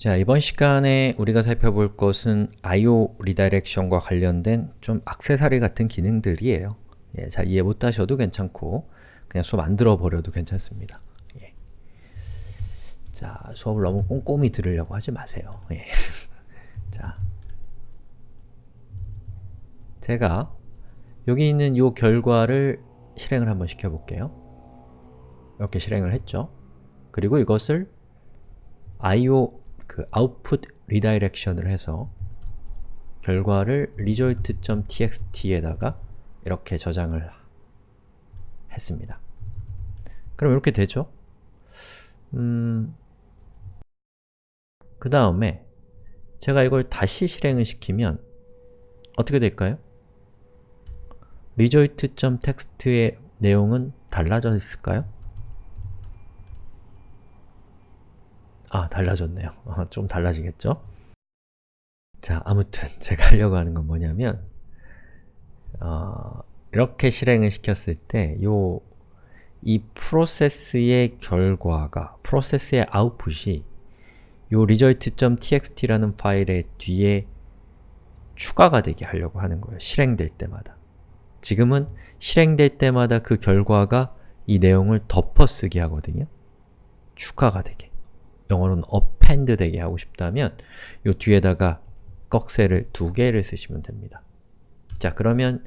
자, 이번 시간에 우리가 살펴볼 것은 I.O. 리다이렉션과 관련된 좀 악세사리 같은 기능들이에요. 예, 잘 이해 못하셔도 괜찮고 그냥 수업 안 들어버려도 괜찮습니다. 예. 자, 수업을 너무 꼼꼼히 들으려고 하지 마세요. 예. 자, 제가 여기 있는 이 결과를 실행을 한번 시켜볼게요. 이렇게 실행을 했죠. 그리고 이것을 IO 그 output redirection을 해서 결과를 result.txt에다가 이렇게 저장을 했습니다. 그럼 이렇게 되죠? 음, 그 다음에 제가 이걸 다시 실행을 시키면 어떻게 될까요? result.txt의 내용은 달라져 있을까요? 아, 달라졌네요. 어, 좀 달라지겠죠? 자, 아무튼 제가 하려고 하는 건 뭐냐면 어, 이렇게 실행을 시켰을 때 요 이 프로세스의 결과가, 프로세스의 아웃풋이 요 result.txt라는 파일의 뒤에 추가가 되게 하려고 하는 거예요. 실행될 때마다. 지금은 실행될 때마다 그 결과가 이 내용을 덮어쓰기 하거든요. 추가가 되게. 영어로는 append 되게 하고 싶다면 요 뒤에다가 꺽쇠를 두 개를 쓰시면 됩니다. 자, 그러면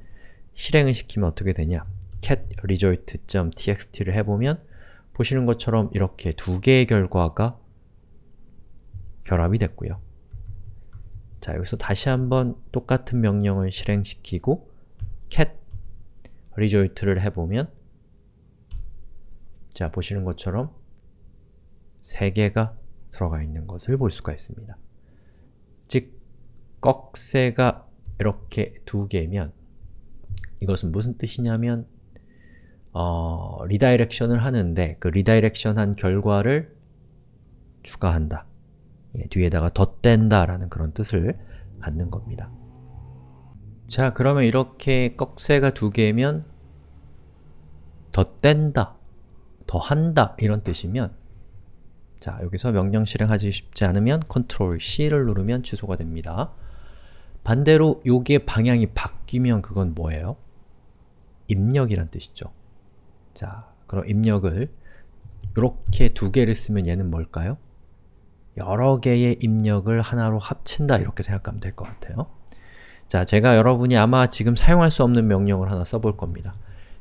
실행을 시키면 어떻게 되냐? cat result.txt를 해보면 보시는 것처럼 이렇게 두 개의 결과가 결합이 됐고요. 자, 여기서 다시 한번 똑같은 명령을 실행시키고 cat result를 해보면 자, 보시는 것처럼 세 개가 들어가 있는 것을 볼 수가 있습니다. 즉, 꺽쇠가 이렇게 두 개면 이것은 무슨 뜻이냐면 어, redirection을 하는데 그 redirection 한 결과를 추가한다. 예, 뒤에다가 덧댄다 라는 그런 뜻을 갖는 겁니다. 자, 그러면 이렇게 꺽쇠가 두 개면 덧댄다, 더한다 이런 뜻이면 자, 여기서 명령 실행하지 싶지 않으면 Ctrl C를 누르면 취소가 됩니다. 반대로 요게 방향이 바뀌면 그건 뭐예요? 입력이란 뜻이죠. 자, 그럼 입력을 이렇게 두 개를 쓰면 얘는 뭘까요? 여러 개의 입력을 하나로 합친다 이렇게 생각하면 될 것 같아요. 자, 제가 여러분이 아마 지금 사용할 수 없는 명령을 하나 써볼 겁니다.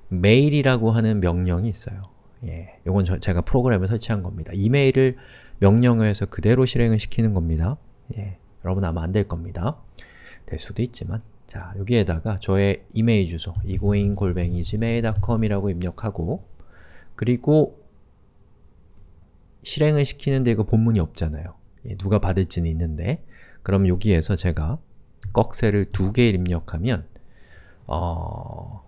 메일이라고 하는 명령이 있어요. 예, 이건 저, 제가 프로그램에 설치한 겁니다. 이메일을 명령어 해서 그대로 실행을 시키는 겁니다. 예, 여러분 아마 안 될 겁니다. 될 수도 있지만 자, 여기에다가 저의 이메일 주소 egoing-gmail.com이라고 입력하고 그리고 실행을 시키는데 이거 본문이 없잖아요. 예, 누가 받을지는 있는데 그럼 여기에서 제가 꺽쇠를 두 개 입력하면 어...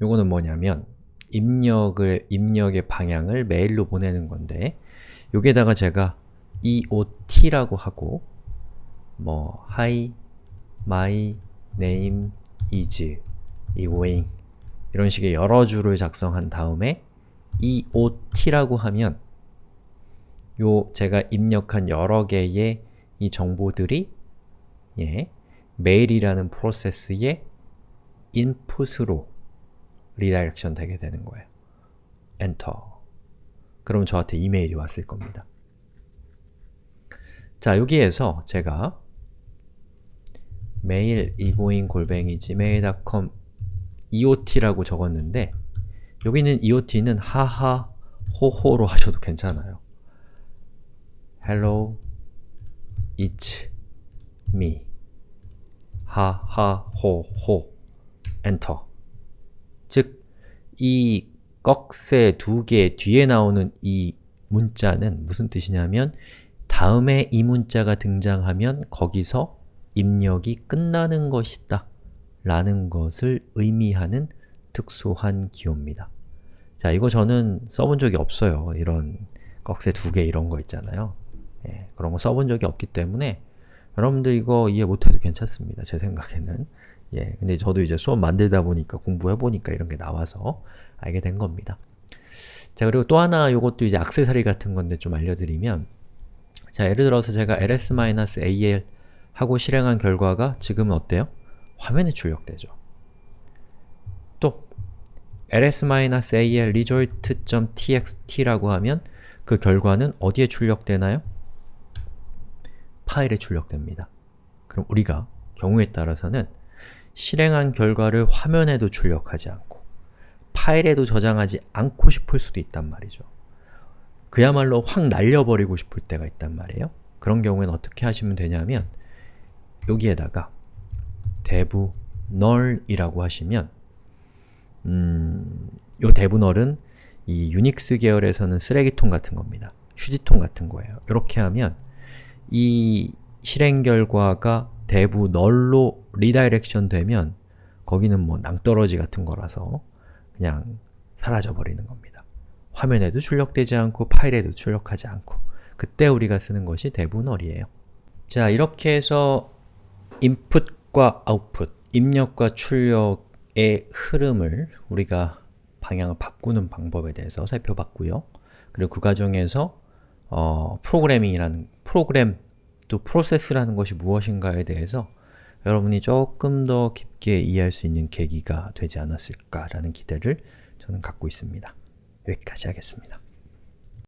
요거는 뭐냐면 입력을, 입력의 방향을 메일로 보내는 건데 여기에다가 제가 EOT라고 하고 뭐 Hi, my name is 이고잉 이런 식의 여러 줄을 작성한 다음에 EOT라고 하면 요 제가 입력한 여러 개의 이 정보들이 예, 메일이라는 프로세스의 인풋으로 redirection 되게 되는 거예요. 엔터. 그럼 저한테 이메일이 왔을 겁니다. 자, 여기에서 제가 메일 이고인 골뱅이 gmail.com eot라고 적었는데 여기는 eot는 하하, 호호로 하셔도 괜찮아요. Hello, it's me. 하하, 호호. 엔터. 즉, 이 꺽쇠 두 개 뒤에 나오는 이 문자는 무슨 뜻이냐면 다음에 이 문자가 등장하면 거기서 입력이 끝나는 것이다 라는 것을 의미하는 특수한 기호입니다. 자, 이거 저는 써본 적이 없어요. 이런 꺽쇠 두 개 이런 거 있잖아요. 예, 그런 거 써본 적이 없기 때문에 여러분들 이거 이해 못해도 괜찮습니다. 제 생각에는. 예, 근데 저도 이제 수업 만들다 보니까 공부해보니까 이런 게 나와서 알게 된 겁니다. 자 그리고 또 하나 요것도 이제 악세사리 같은 건데 좀 알려드리면 자 예를 들어서 제가 ls-al 하고 실행한 결과가 지금은 어때요? 화면에 출력되죠. 또 ls-al result.txt라고 하면 그 결과는 어디에 출력되나요? 파일에 출력됩니다. 그럼 우리가 경우에 따라서는 실행한 결과를 화면에도 출력하지 않고 파일에도 저장하지 않고 싶을 수도 있단 말이죠. 그야말로 확 날려버리고 싶을 때가 있단 말이에요. 그런 경우에는 어떻게 하시면 되냐면 여기에다가 대부 null이라고 하시면 음, 요 대부 null은 이 유닉스 계열에서는 쓰레기통 같은 겁니다. 휴지통 같은 거예요. 이렇게 하면 이 실행 결과가 dev null로 redirection 되면 거기는 뭐 낭떠러지 같은 거라서 그냥 사라져 버리는 겁니다. 화면에도 출력되지 않고 파일에도 출력하지 않고 그때 우리가 쓰는 것이 dev null이에요. 자, 이렇게 해서 input과 output, 입력과 출력의 흐름을 우리가 방향을 바꾸는 방법에 대해서 살펴봤고요. 그리고 그 과정에서 어, 프로그래밍이라는 프로그램 또 프로세스라는 것이 무엇인가에 대해서 여러분이 조금 더 깊게 이해할 수 있는 계기가 되지 않았을까라는 기대를 저는 갖고 있습니다. 여기까지 하겠습니다.